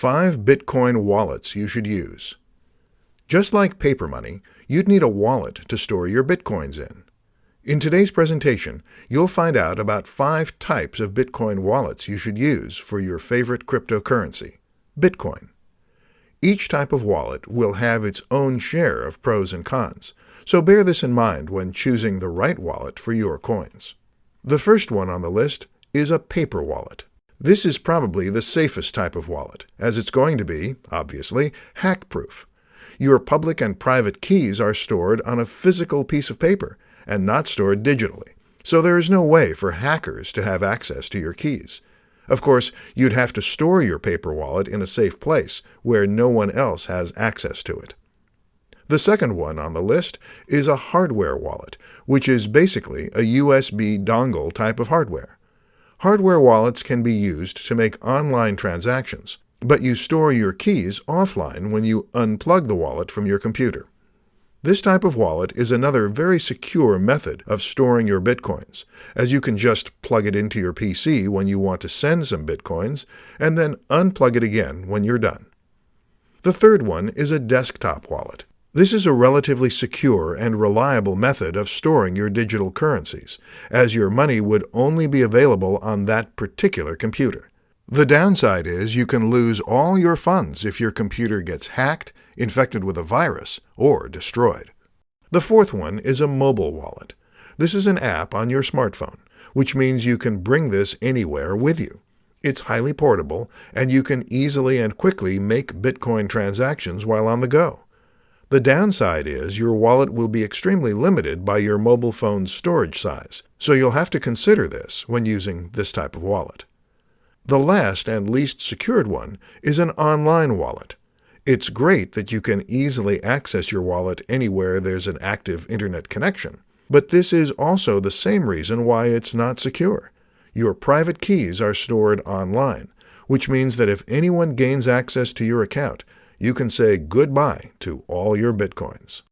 5 Bitcoin wallets you should use. Just like paper money, you'd need a wallet to store your Bitcoins in. In today's presentation, you'll find out about five types of Bitcoin wallets you should use for your favorite cryptocurrency, Bitcoin. Each type of wallet will have its own share of pros and cons, so bear this in mind when choosing the right wallet for your coins. The first one on the list is a paper wallet. This is probably the safest type of wallet, as it's going to be, obviously, hack-proof. Your public and private keys are stored on a physical piece of paper and not stored digitally, so there is no way for hackers to have access to your keys. Of course, you'd have to store your paper wallet in a safe place where no one else has access to it. The second one on the list is a hardware wallet, which is basically a USB dongle type of hardware. Hardware wallets can be used to make online transactions, but you store your keys offline when you unplug the wallet from your computer. This type of wallet is another very secure method of storing your bitcoins, as you can just plug it into your PC when you want to send some bitcoins and then unplug it again when you're done. The third one is a desktop wallet. This is a relatively secure and reliable method of storing your digital currencies, as your money would only be available on that particular computer. The downside is you can lose all your funds if your computer gets hacked, infected with a virus, or destroyed. The fourth one is a mobile wallet. This is an app on your smartphone, which means you can bring this anywhere with you. It's highly portable, and you can easily and quickly make Bitcoin transactions while on the go. The downside is your wallet will be extremely limited by your mobile phone's storage size, so you'll have to consider this when using this type of wallet. The last and least secured one is an online wallet. It's great that you can easily access your wallet anywhere there's an active internet connection, but this is also the same reason why it's not secure. Your private keys are stored online, which means that if anyone gains access to your account, you can say goodbye to all your bitcoins.